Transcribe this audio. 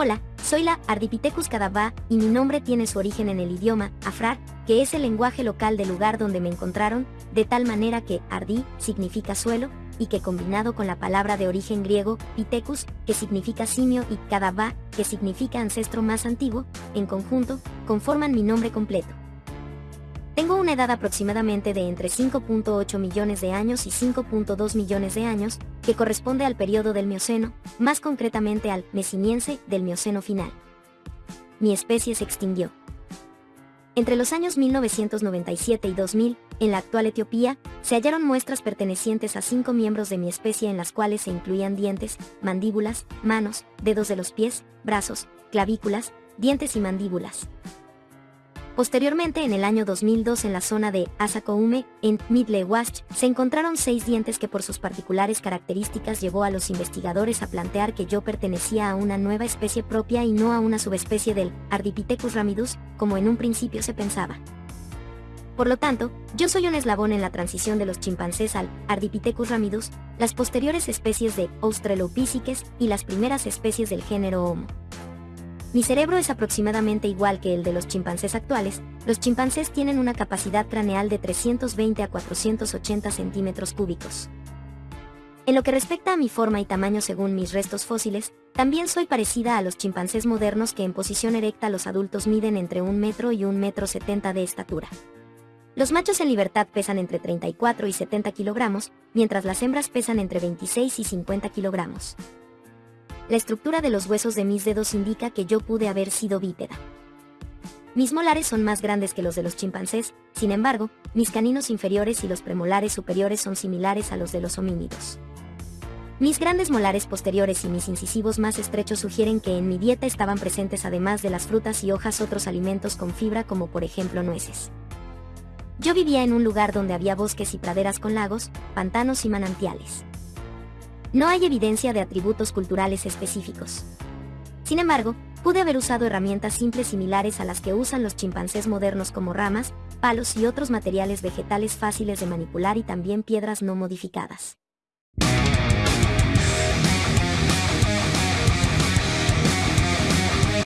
Hola, soy la Ardipithecus cadavá y mi nombre tiene su origen en el idioma afrar, que es el lenguaje local del lugar donde me encontraron, de tal manera que ardi significa suelo, y que combinado con la palabra de origen griego, pithecus, que significa simio, y cadavá, que significa ancestro más antiguo, en conjunto, conforman mi nombre completo. Tengo una edad aproximadamente de entre 5.8 millones de años y 5.2 millones de años, que corresponde al periodo del Mioceno, más concretamente al Mesiniense del Mioceno final. Mi especie se extinguió. Entre los años 1997 y 2000, en la actual Etiopía, se hallaron muestras pertenecientes a cinco miembros de mi especie en las cuales se incluían dientes, mandíbulas, manos, dedos de los pies, brazos, clavículas, dientes y mandíbulas. Posteriormente, en el año 2002 en la zona de Asakoume, en Midle-Wash, se encontraron seis dientes que por sus particulares características llevó a los investigadores a plantear que yo pertenecía a una nueva especie propia y no a una subespecie del Ardipithecus ramidus, como en un principio se pensaba. Por lo tanto, yo soy un eslabón en la transición de los chimpancés al Ardipithecus ramidus, las posteriores especies de Australopithecus y las primeras especies del género Homo. Mi cerebro es aproximadamente igual que el de los chimpancés actuales, los chimpancés tienen una capacidad craneal de 320 a 480 centímetros cúbicos. En lo que respecta a mi forma y tamaño según mis restos fósiles, también soy parecida a los chimpancés modernos que en posición erecta los adultos miden entre un metro y un metro 70 de estatura. Los machos en libertad pesan entre 34 y 70 kilogramos, mientras las hembras pesan entre 26 y 50 kilogramos. La estructura de los huesos de mis dedos indica que yo pude haber sido bípeda. Mis molares son más grandes que los de los chimpancés, sin embargo, mis caninos inferiores y los premolares superiores son similares a los de los homínidos. Mis grandes molares posteriores y mis incisivos más estrechos sugieren que en mi dieta estaban presentes además de las frutas y hojas otros alimentos con fibra como por ejemplo nueces. Yo vivía en un lugar donde había bosques y praderas con lagos, pantanos y manantiales. No hay evidencia de atributos culturales específicos. Sin embargo, pude haber usado herramientas simples similares a las que usan los chimpancés modernos como ramas, palos y otros materiales vegetales fáciles de manipular y también piedras no modificadas.